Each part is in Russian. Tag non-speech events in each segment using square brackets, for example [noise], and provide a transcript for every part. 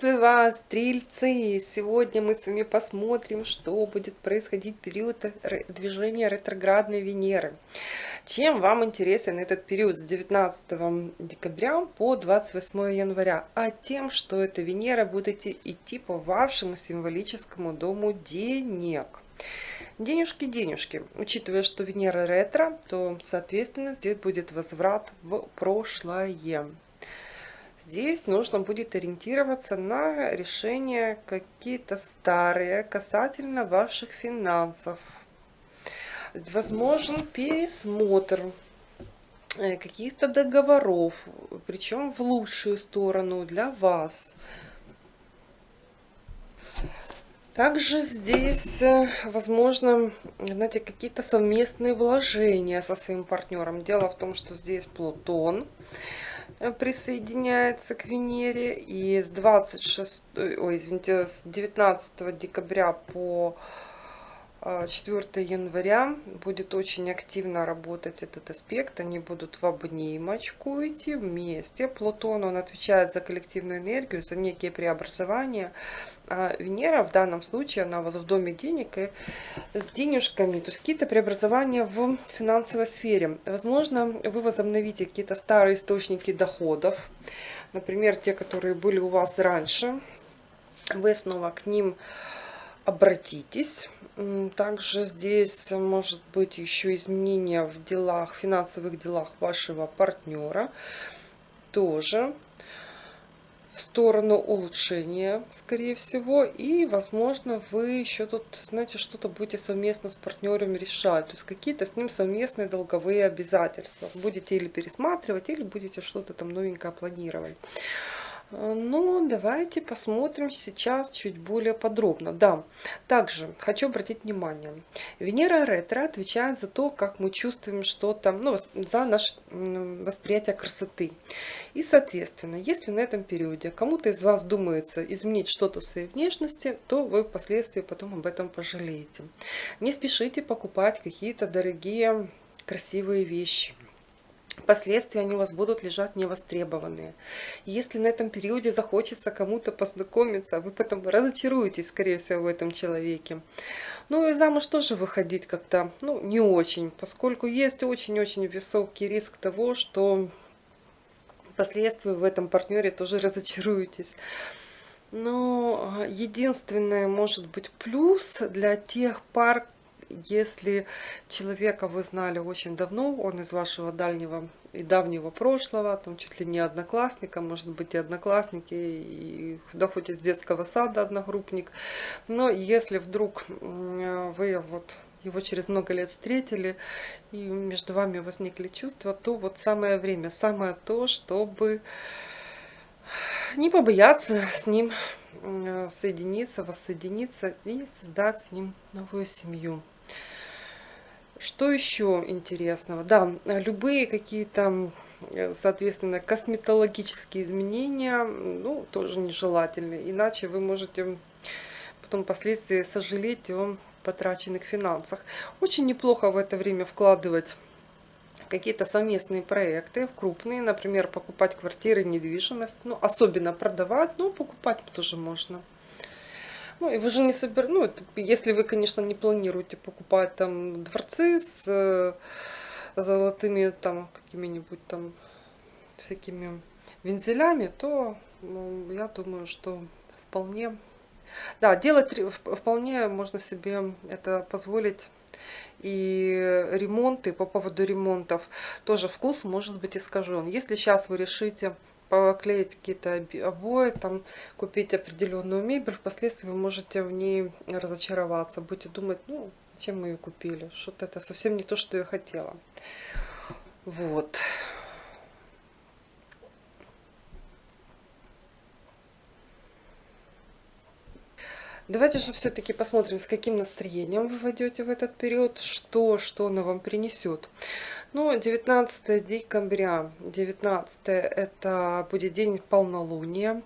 Приветствую вас, стрельцы! Сегодня мы с вами посмотрим, что будет происходить в период движения ретроградной Венеры. Чем вам интересен этот период с 19 декабря по 28 января? А тем, что эта Венера будет идти по вашему символическому дому денег. Денежки, денежки. Учитывая, что Венера ретро, то, соответственно, здесь будет возврат в прошлое. Здесь нужно будет ориентироваться на решение какие-то старые касательно ваших финансов. Возможен пересмотр э, каких-то договоров, причем в лучшую сторону для вас. Также здесь, э, возможно, знаете, какие-то совместные вложения со своим партнером. Дело в том, что здесь Плутон. Э, присоединяется к Венере. И с 26, ой, извините, с 19 декабря по 4 э, января будет очень активно работать этот аспект. Они будут в обнимочку идти вместе. Плутон, он отвечает за коллективную энергию, за некие преобразования. А Венера в данном случае, она у вас в доме денег и с денежками, то есть какие-то преобразования в финансовой сфере. Возможно, вы возобновите какие-то старые источники доходов, например, те, которые были у вас раньше. Вы снова к ним обратитесь. Также здесь может быть еще изменения в делах, финансовых делах вашего партнера. Тоже в сторону улучшения, скорее всего. И, возможно, вы еще тут, знаете, что-то будете совместно с партнером решать. То есть какие-то с ним совместные долговые обязательства. Будете или пересматривать, или будете что-то там новенькое планировать. Ну, давайте посмотрим сейчас чуть более подробно. Да, также хочу обратить внимание. Венера ретро отвечает за то, как мы чувствуем что-то, ну, за наше восприятие красоты. И, соответственно, если на этом периоде кому-то из вас думается изменить что-то в своей внешности, то вы впоследствии потом об этом пожалеете. Не спешите покупать какие-то дорогие красивые вещи Последствия они у вас будут лежать невостребованные. Если на этом периоде захочется кому-то познакомиться, вы потом разочаруетесь, скорее всего, в этом человеке. Ну и замуж тоже выходить как-то ну, не очень, поскольку есть очень-очень высокий риск того, что впоследствии в этом партнере тоже разочаруетесь. Но единственное, может быть, плюс для тех пар, если человека вы знали очень давно, он из вашего дальнего и давнего прошлого, там чуть ли не одноклассника, может быть и одноклассники, и да хоть из детского сада одногруппник, но если вдруг вы вот его через много лет встретили, и между вами возникли чувства, то вот самое время, самое то, чтобы не побояться с ним соединиться, воссоединиться и создать с ним новую семью. Что еще интересного? Да, любые какие-то, э, соответственно, косметологические изменения, ну, тоже нежелательны. Иначе вы можете потом впоследствии сожалеть о потраченных финансах. Очень неплохо в это время вкладывать какие-то совместные проекты, крупные, например, покупать квартиры, недвижимость, ну, особенно продавать, но покупать тоже можно. Ну, и вы же не собер... Ну, это, если вы, конечно, не планируете покупать там дворцы с э, золотыми там какими-нибудь там всякими вензелями, то ну, я думаю, что вполне... Да, делать вполне можно себе это позволить и ремонты, по поводу ремонтов, тоже вкус может быть искажен. Если сейчас вы решите поклеить какие-то обои, там, купить определенную мебель, впоследствии вы можете в ней разочароваться. Будете думать, ну, зачем мы ее купили? Что-то это совсем не то, что я хотела. Вот. Давайте же все-таки посмотрим, с каким настроением вы войдете в этот период, что, что она вам принесет. Ну, 19 декабря, 19 это будет день полнолуния.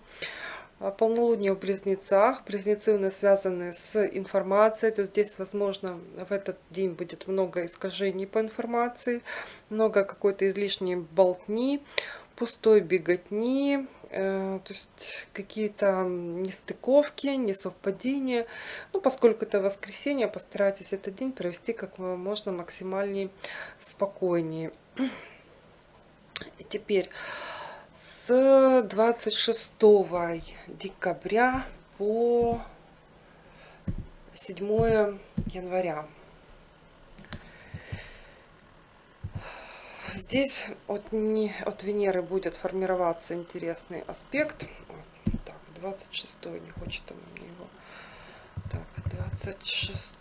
А, полнолуние в близнецах. Близнецы у нас связаны с информацией. То есть здесь, возможно, в этот день будет много искажений по информации, много какой-то излишней болтни, пустой беготни, то есть какие-то нестыковки, несовпадения. Ну, поскольку это воскресенье, постарайтесь этот день провести как можно максимальнее спокойнее. Теперь с 26 декабря по 7 января. Здесь от, не, от Венеры будет формироваться интересный аспект. Так, 26 не хочет он мне его. Так, 26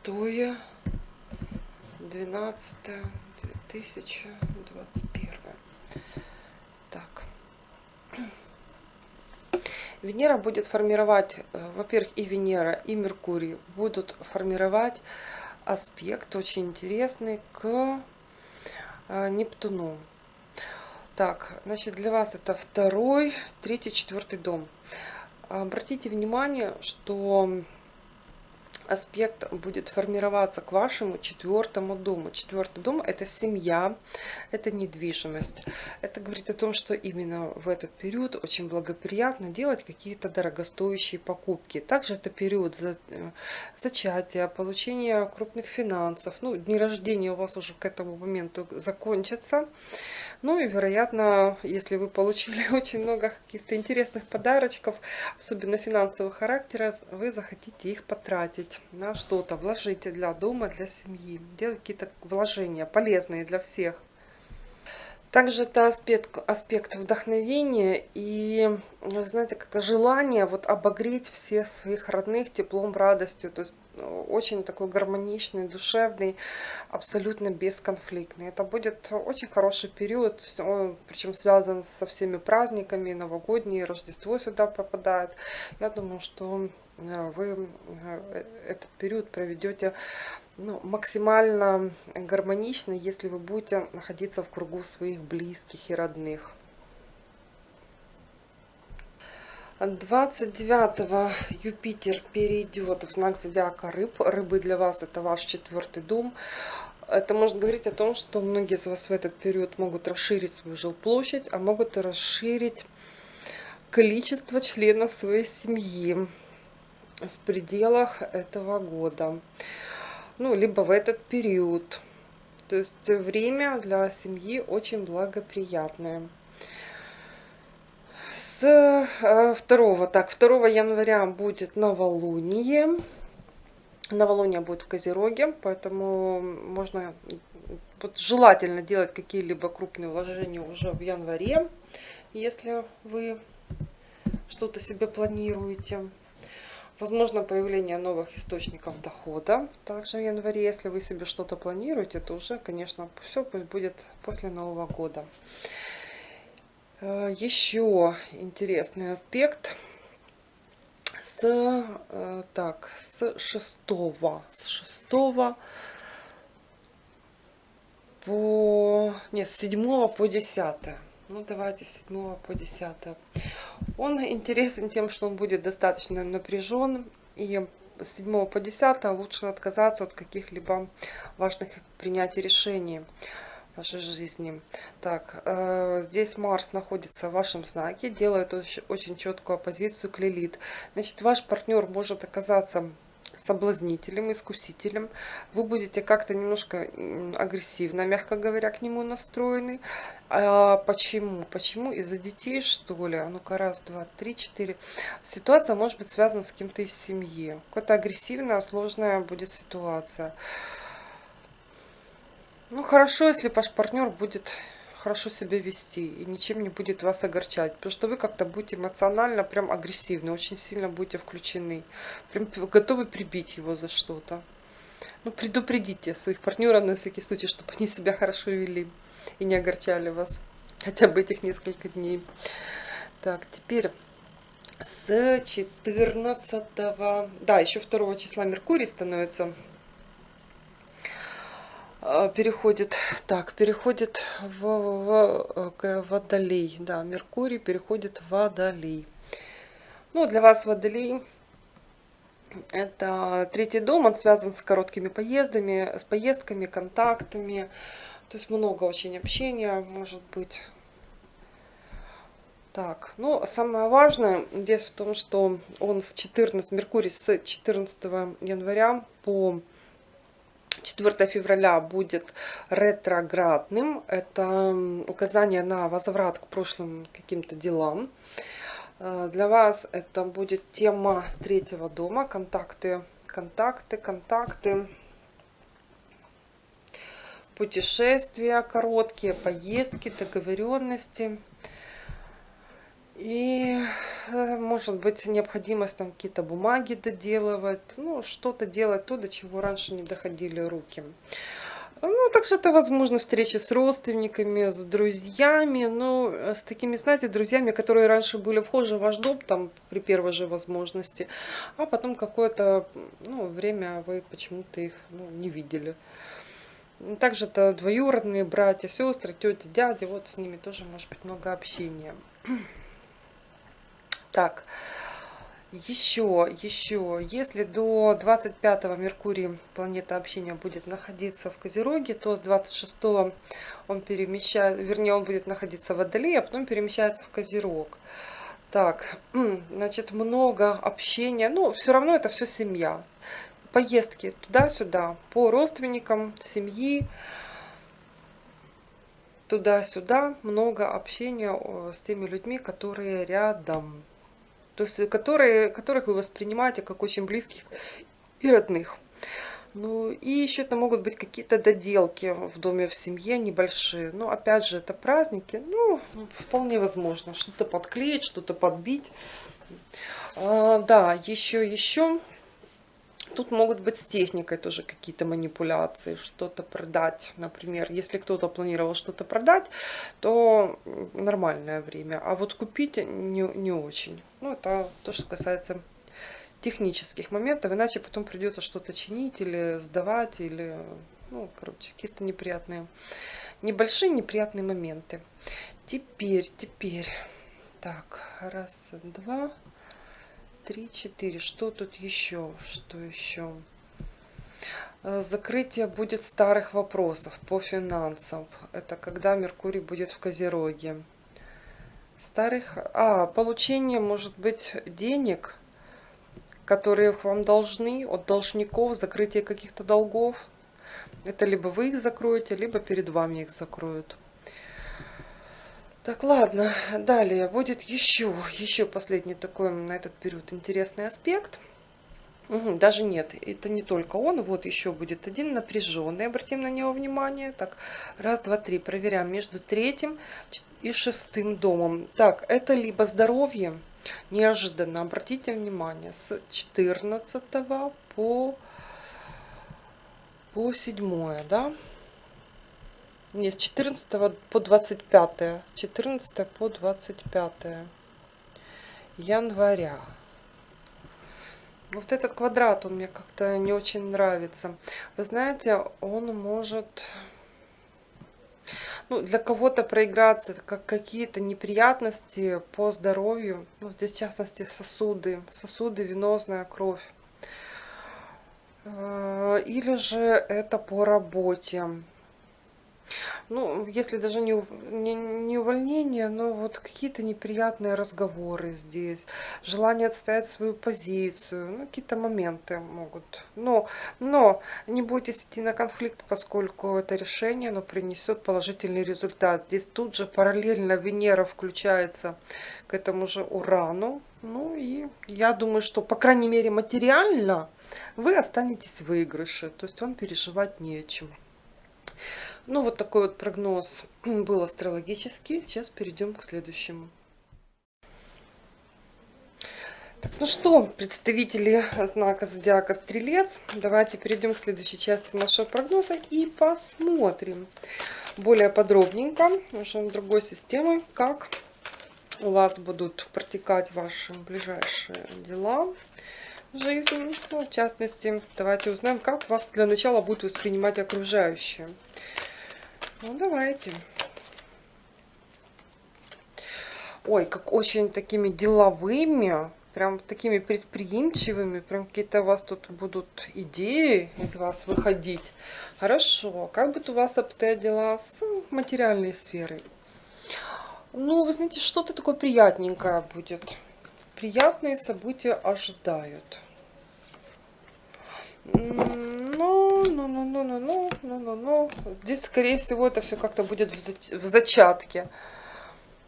12 2021 так Венера будет формировать, э, во-первых, и Венера, и Меркурий будут формировать аспект очень интересный к Нептуну. Так, значит, для вас это второй, третий, четвертый дом. Обратите внимание, что аспект будет формироваться к вашему четвертому дому. Четвертый дом – это семья, это недвижимость. Это говорит о том, что именно в этот период очень благоприятно делать какие-то дорогостоящие покупки. Также это период за, э, зачатия, получения крупных финансов. Ну, дни рождения у вас уже к этому моменту закончатся. Ну и, вероятно, если вы получили [laughs] очень много каких-то интересных подарочков, особенно финансового характера, вы захотите их потратить на что-то, вложите для дома, для семьи, делать какие-то вложения полезные для всех. Также это аспект, аспект вдохновения и, знаете, как желание вот обогреть всех своих родных теплом, радостью. То есть ну, очень такой гармоничный, душевный, абсолютно бесконфликтный. Это будет очень хороший период, он причем связан со всеми праздниками, новогодние, Рождество сюда попадает. Я думаю, что э, вы э, этот период проведете ну, максимально гармонично, если вы будете находиться в кругу своих близких и родных. 29 Юпитер перейдет в знак зодиака рыб. Рыбы для вас это ваш четвертый дом. Это может говорить о том, что многие из вас в этот период могут расширить свою жилплощадь, а могут расширить количество членов своей семьи в пределах этого года ну, либо в этот период. То есть время для семьи очень благоприятное. С 2, э, так, 2 января будет новолуние. Новолуние будет в Козероге, поэтому можно, вот желательно делать какие-либо крупные вложения уже в январе, если вы что-то себе планируете. Возможно появление новых источников дохода. Также в январе, если вы себе что-то планируете, то уже, конечно, все пусть будет после Нового года. Э, еще интересный аспект. С, э, так, с 6, с 6 по, нет, с 7 по 10. Ну, давайте с 7 по 10. Он интересен тем, что он будет достаточно напряжен. И с 7 по 10 лучше отказаться от каких-либо важных принятий решений в вашей жизни. Так, э, здесь Марс находится в вашем знаке, делает очень, очень четкую оппозицию к Лилит. Значит, ваш партнер может оказаться соблазнителем, искусителем. Вы будете как-то немножко агрессивно, мягко говоря, к нему настроены. А почему? Почему? Из-за детей, что ли? А ну-ка, раз, два, три, четыре. Ситуация может быть связана с кем-то из семьи. Какая-то агрессивная, сложная будет ситуация. Ну, хорошо, если ваш партнер будет хорошо себя вести и ничем не будет вас огорчать. Потому что вы как-то будете эмоционально прям агрессивны, очень сильно будете включены. Прям готовы прибить его за что-то. Ну, предупредите своих партнеров на всякий случай, чтобы они себя хорошо вели и не огорчали вас хотя бы этих несколько дней. Так, теперь с 14, да, еще 2 числа Меркурий становится переходит, так, переходит в, в, в Водолей. Да, Меркурий переходит в Водолей. Ну, для вас Водолей это третий дом, он связан с короткими поездами, с поездками, контактами. То есть много очень общения может быть. Так, ну, самое важное здесь в том, что он с 14, Меркурий с 14 января по 4 февраля будет ретроградным. Это указание на возврат к прошлым каким-то делам. Э, для вас это будет тема третьего дома. Контакты, контакты, контакты. Путешествия короткие, поездки, договоренности. И э, может быть необходимость там какие-то бумаги доделывать, ну что-то делать то, до чего раньше не доходили руки. Ну, также это возможно встречи с родственниками, с друзьями, но э, с такими, знаете, друзьями, которые раньше были вхожи в ваш дом, там, при первой же возможности, а потом какое-то ну, время вы почему-то их ну, не видели. Также это двоюродные братья, сестры, тети, дяди, вот с ними тоже может быть много общения. Так, еще, еще, если до 25 Меркурий, планета общения, будет находиться в Козероге, то с 26 он перемещает, вернее, он будет находиться в Водолее, а потом перемещается в Козерог. Так, значит, много общения, ну, все равно это все семья. Поездки туда-сюда, по родственникам, семьи, туда-сюда, много общения с теми людьми, которые рядом то есть которые, которых вы воспринимаете как очень близких и родных. Ну и еще это могут быть какие-то доделки в доме, в семье небольшие. Но опять же, это праздники, ну, вполне возможно. Что-то подклеить, что-то подбить. А, да, еще, еще Тут могут быть с техникой тоже какие-то манипуляции, что-то продать. Например, если кто-то планировал что-то продать, то нормальное время. А вот купить не, не очень. Ну, это то, что касается технических моментов. Иначе потом придется что-то чинить или сдавать, или, ну, короче, какие-то неприятные, небольшие неприятные моменты. Теперь, теперь. Так, раз, два три, четыре. Что тут еще? Что еще? Э, закрытие будет старых вопросов по финансам. Это когда Меркурий будет в Козероге. Старых... А, получение, может быть, денег, которые вам должны, от должников, закрытие каких-то долгов. Это либо вы их закроете, либо перед вами их закроют. Так, ладно, далее будет еще, еще последний такой на этот период интересный аспект. Угу, даже нет, это не только он, вот еще будет один напряженный, обратим на него внимание. Так, раз, два, три, проверяем между третьим и шестым домом. Так, это либо здоровье, неожиданно, обратите внимание, с 14 по, по 7, да, нет, с 14 по 25. 14 по 25 января. Вот этот квадрат, он мне как-то не очень нравится. Вы знаете, он может ну, для кого-то проиграться, как какие-то неприятности по здоровью. Ну, здесь в частности сосуды, сосуды, венозная кровь. Э, или же это по работе ну, если даже не, не, не увольнение, но вот какие-то неприятные разговоры здесь, желание отстоять свою позицию, ну, какие-то моменты могут. Но, но не бойтесь идти на конфликт, поскольку это решение, оно принесет положительный результат. Здесь тут же параллельно Венера включается к этому же Урану. Ну и я думаю, что, по крайней мере, материально вы останетесь в выигрыше, то есть вам переживать не о чем. Ну, вот такой вот прогноз [clears throat] был астрологический. Сейчас перейдем к следующему. Так, ну что, представители знака зодиака Стрелец, давайте перейдем к следующей части нашего прогноза и посмотрим более подробненько, уже другой системы, как у вас будут протекать ваши ближайшие дела жизни. Ну, в частности, давайте узнаем, как вас для начала будут воспринимать окружающие. Ну, давайте. Ой, как очень такими деловыми, прям такими предприимчивыми, прям какие-то у вас тут будут идеи из вас выходить. Хорошо, как будут у вас обстоят дела с материальной сферой? Ну, вы знаете, что-то такое приятненькое будет. Приятные события ожидают. Ну, ну, ну, ну, ну, ну, ну, ну, ну. Здесь, скорее всего, это все как-то будет в зачатке.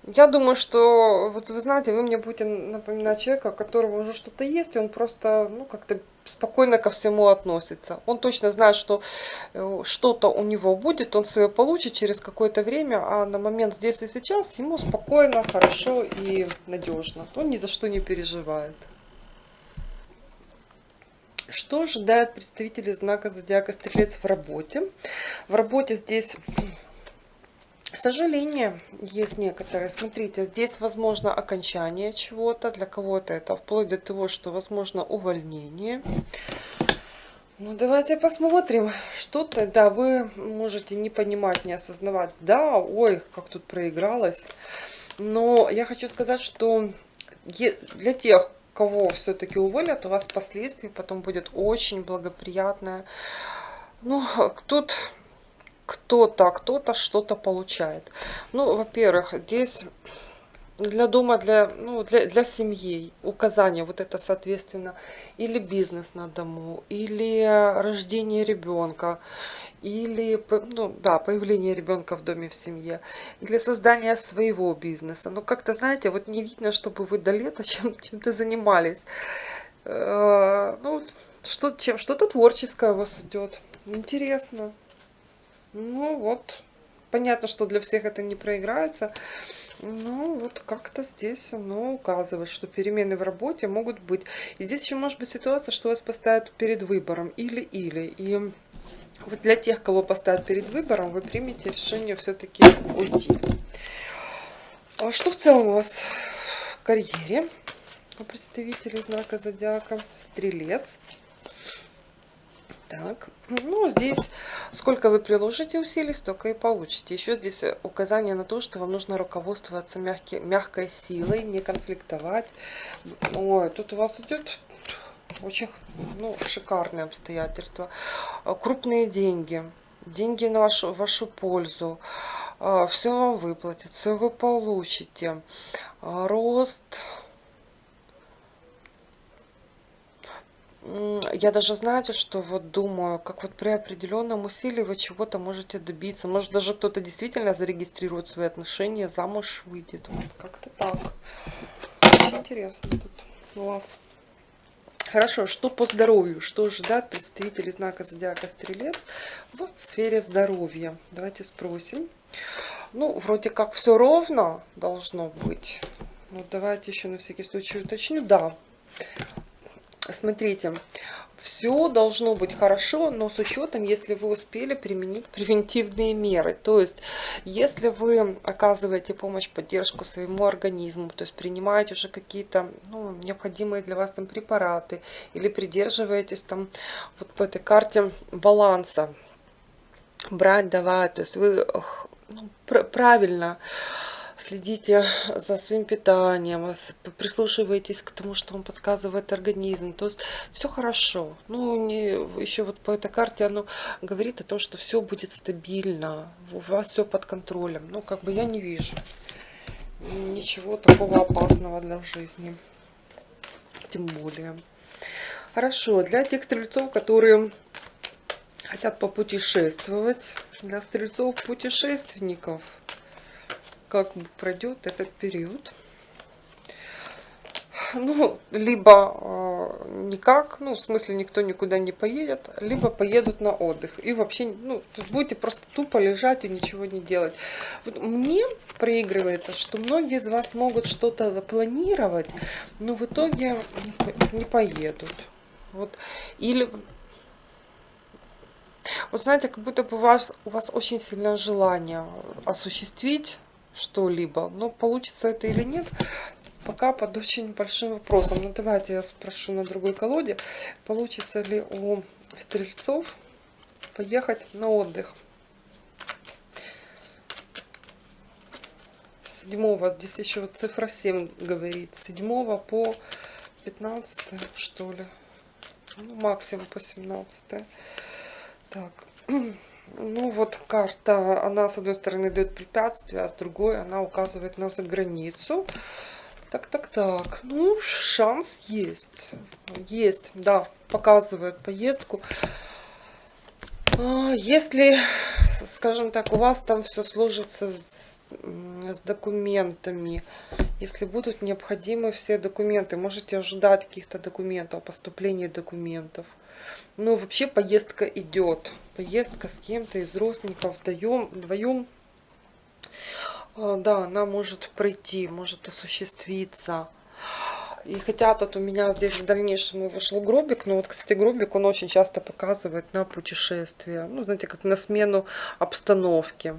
Я думаю, что, вот вы знаете, вы мне будете напоминать человека, у которого уже что-то есть, и он просто, ну, как-то спокойно ко всему относится. Он точно знает, что э, что-то у него будет, он свое получит через какое-то время, а на момент здесь и сейчас ему спокойно, хорошо и надежно. Он ни за что не переживает. Что ожидает представители знака зодиака Стрелец в работе? В работе здесь сожаление есть некоторые. Смотрите, здесь возможно окончание чего-то. Для кого-то это вплоть до того, что возможно увольнение. Ну, давайте посмотрим. Что-то, да, вы можете не понимать, не осознавать. Да, ой, как тут проигралось. Но я хочу сказать, что для тех, кого все-таки уволят, у вас впоследствии потом будет очень благоприятное. Ну, тут кто-то, кто-то что-то получает. Ну, во-первых, здесь для дома, для, ну, для, для семьи указания, вот это соответственно, или бизнес на дому, или рождение ребенка, или ну, да, появление ребенка в доме, в семье, или создание своего бизнеса. Но как-то, знаете, вот не видно, чтобы вы до лета [laughs] чем, чем-то занимались. Э, ну, что, чем, что-то творческое у вас идет. Интересно. Ну вот, понятно, что для всех это не проиграется. Ну, вот как-то здесь оно указывает, что перемены в работе могут быть. И здесь еще может быть ситуация, что вас поставят перед выбором или-или. И вот для тех, кого поставят перед выбором, вы примете решение все-таки уйти. А что в целом у вас в карьере у представителей знака зодиака? Стрелец. Так, ну здесь сколько вы приложите усилий, столько и получите. Еще здесь указание на то, что вам нужно руководствоваться мягкий, мягкой силой, не конфликтовать. Ой, тут у вас идет очень ну, шикарные обстоятельства. Крупные деньги, деньги на вашу, вашу пользу. А, все вам выплатят, все вы получите. А, рост я даже, знаете, что вот думаю, как вот при определенном усилии вы чего-то можете добиться. Может, даже кто-то действительно зарегистрирует свои отношения, замуж выйдет. Вот как-то так. Очень интересно тут у вас. Хорошо, что по здоровью? Что ожидает представители знака Зодиака Стрелец в сфере здоровья? Давайте спросим. Ну, вроде как все ровно должно быть. Ну, давайте еще на всякий случай уточню. Да, смотрите, все должно быть хорошо, но с учетом, если вы успели применить превентивные меры. То есть, если вы оказываете помощь, поддержку своему организму, то есть принимаете уже какие-то ну, необходимые для вас там препараты, или придерживаетесь там вот по этой карте баланса, брать, давать, то есть вы ну, правильно следите за своим питанием, прислушивайтесь к тому, что вам подсказывает организм. То есть все хорошо. Ну, не, еще вот по этой карте оно говорит о том, что все будет стабильно, у вас все под контролем. Ну, как бы я не вижу ничего такого опасного для жизни. Тем более. Хорошо, для тех стрельцов, которые хотят попутешествовать, для стрельцов-путешественников – как пройдет этот период. Ну, либо э, никак, ну, в смысле, никто никуда не поедет, либо поедут на отдых. И вообще, ну, тут будете просто тупо лежать и ничего не делать. Вот мне проигрывается, что многие из вас могут что-то планировать, но в итоге не поедут. Вот. Или вот знаете, как будто бы у вас, у вас очень сильное желание осуществить что-либо. Но получится это или нет, пока под очень большим вопросом. Ну давайте я спрошу на другой колоде, получится ли у стрельцов поехать на отдых. Седьмого, здесь еще цифра 7 говорит, седьмого по 15 что ли, ну, максимум по 17 так [clears throat] Ну вот карта, она с одной стороны дает препятствия, а с другой она указывает на заграницу. Так, так, так. Ну, шанс есть. Есть, да, показывает поездку. А, если, скажем так, у вас там все сложится с, с документами, если будут необходимы все документы, можете ожидать каких-то документов, поступления документов. Но вообще поездка идет. Поездка с кем-то из родственников вдвоем, вдвоем а, да, она может пройти, может осуществиться. И хотя тут у меня здесь в дальнейшем вышел гробик, но вот, кстати, гробик, он очень часто показывает на путешествие. Ну, знаете, как на смену обстановки.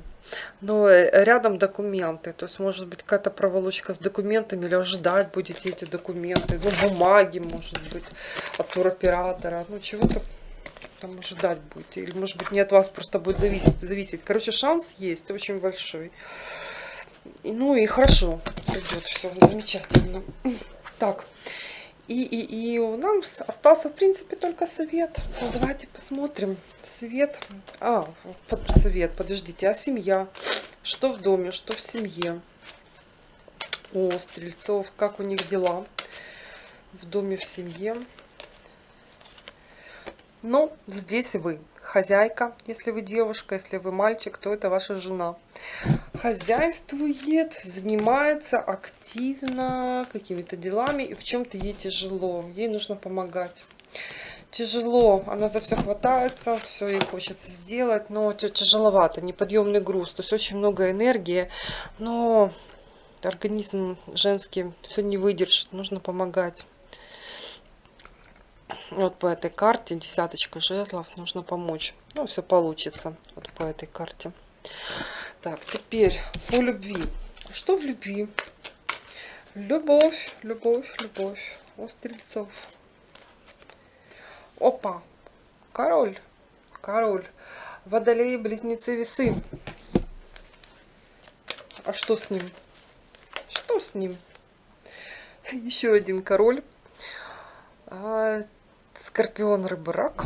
Но э, рядом документы, то есть может быть какая-то проволочка с документами, или ждать будете эти документы, ну, бумаги, может быть, от туроператора, ну, чего-то там ожидать будете. Или, может быть, не от вас просто будет зависеть. зависеть. Короче, шанс есть, очень большой. И, ну и хорошо придет, все замечательно. Так, и, и, и у нас остался, в принципе, только совет. Ну, давайте посмотрим. Совет. А, под, совет, подождите. А семья? Что в доме, что в семье? О, стрельцов, как у них дела? В доме, в семье. Ну, здесь вы хозяйка, если вы девушка, если вы мальчик, то это ваша жена. Хозяйствует, занимается активно какими-то делами, и в чем-то ей тяжело, ей нужно помогать. Тяжело, она за все хватается, все ей хочется сделать, но тяжеловато, неподъемный груз, то есть очень много энергии, но организм женский все не выдержит, нужно помогать. Вот по этой карте десяточка жезлов нужно помочь. Ну, все получится вот по этой карте. Так, теперь по любви. Что в любви? Любовь, любовь, любовь. У стрельцов. Опа. Король. Король. Водолеи, близнецы, весы. А что с ним? Что с ним? [laughs] Еще один король. Скорпион, рыба, рак.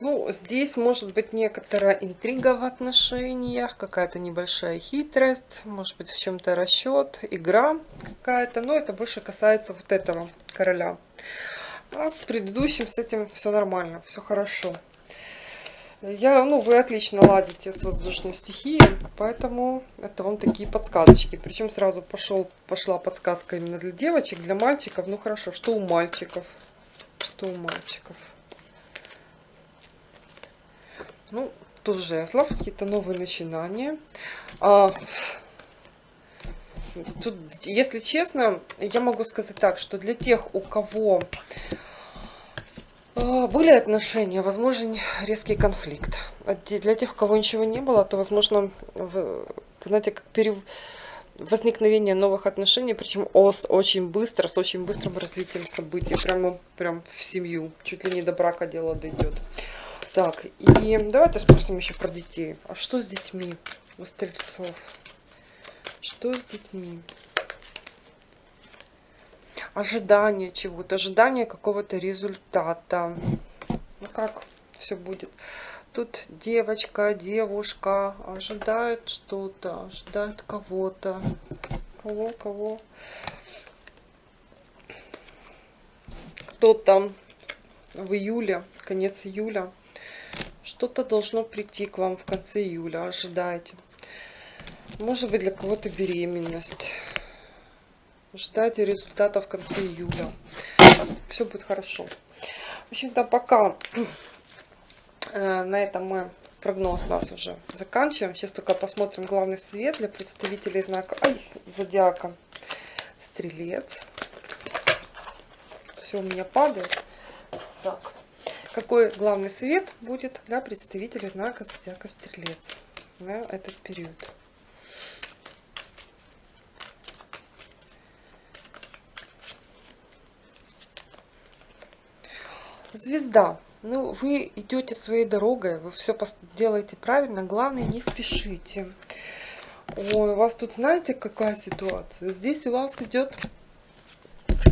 Ну, здесь может быть некоторая интрига в отношениях, какая-то небольшая хитрость, может быть в чем-то расчет, игра какая-то, но это больше касается вот этого короля. А с предыдущим с этим все нормально, все хорошо. Я, ну, вы отлично ладите с воздушной стихией, поэтому это вам такие подсказочки. Причем сразу пошел, пошла подсказка именно для девочек, для мальчиков. Ну хорошо, что у мальчиков? Что у мальчиков? Ну, тут жезлов, какие-то новые начинания. А, тут, если честно, я могу сказать так, что для тех, у кого были отношения, возможен резкий конфликт. А для тех, у кого ничего не было, то, возможно, знаете, как пере... возникновение новых отношений, причем ос очень быстро, с очень быстрым развитием событий, прямо прям в семью, чуть ли не до брака дело дойдет. Так, и давайте спросим еще про детей. А что с детьми у стрельцов? Что с детьми? Ожидание чего-то, ожидание какого-то результата. Ну как все будет? Тут девочка, девушка ожидает что-то, ожидает кого-то. Кого, кого? Кто там в июле, конец июля. Что-то должно прийти к вам в конце июля, ожидайте. Может быть для кого-то беременность. Ждайте результата в конце июля. Все будет хорошо. В общем-то, пока э, на этом мы прогноз нас уже заканчиваем. Сейчас только посмотрим главный совет для представителей знака ай, зодиака Стрелец. Все у меня падает. Так. Какой главный совет будет для представителей знака зодиака Стрелец на этот период? Звезда. Ну, вы идете своей дорогой, вы все делаете правильно. Главное, не спешите. Ой, у вас тут знаете, какая ситуация? Здесь у вас идет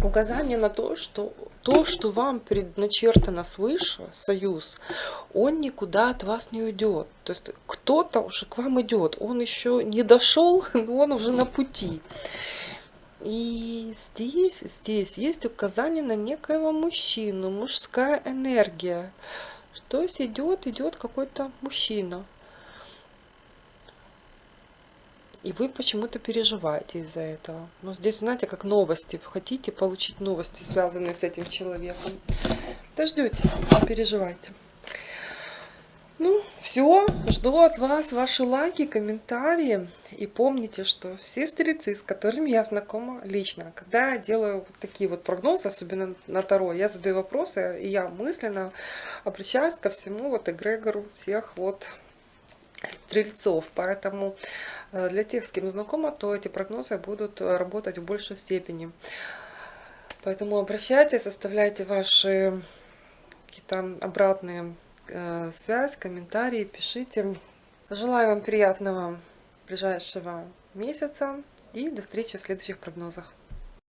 указание на то, что то, что вам предначертано свыше, союз, он никуда от вас не уйдет. То есть кто-то уже к вам идет, он еще не дошел, [laughs] но он уже на пути. И здесь, здесь есть указание на некоего мужчину, мужская энергия. То есть идет, идет какой-то мужчина. И вы почему-то переживаете из-за этого. Но здесь, знаете, как новости. Хотите получить новости, связанные с этим человеком. Дождетесь, переживайте. Все. Жду от вас ваши лайки, комментарии. И помните, что все стрельцы, с которыми я знакома лично, когда я делаю вот такие вот прогнозы, особенно на Таро, я задаю вопросы, и я мысленно обращаюсь ко всему вот эгрегору всех вот стрельцов. Поэтому э, для тех, с кем знакома, то эти прогнозы будут работать в большей степени. Поэтому обращайтесь, оставляйте ваши какие-то обратные связь, комментарии, пишите. Желаю вам приятного ближайшего месяца и до встречи в следующих прогнозах.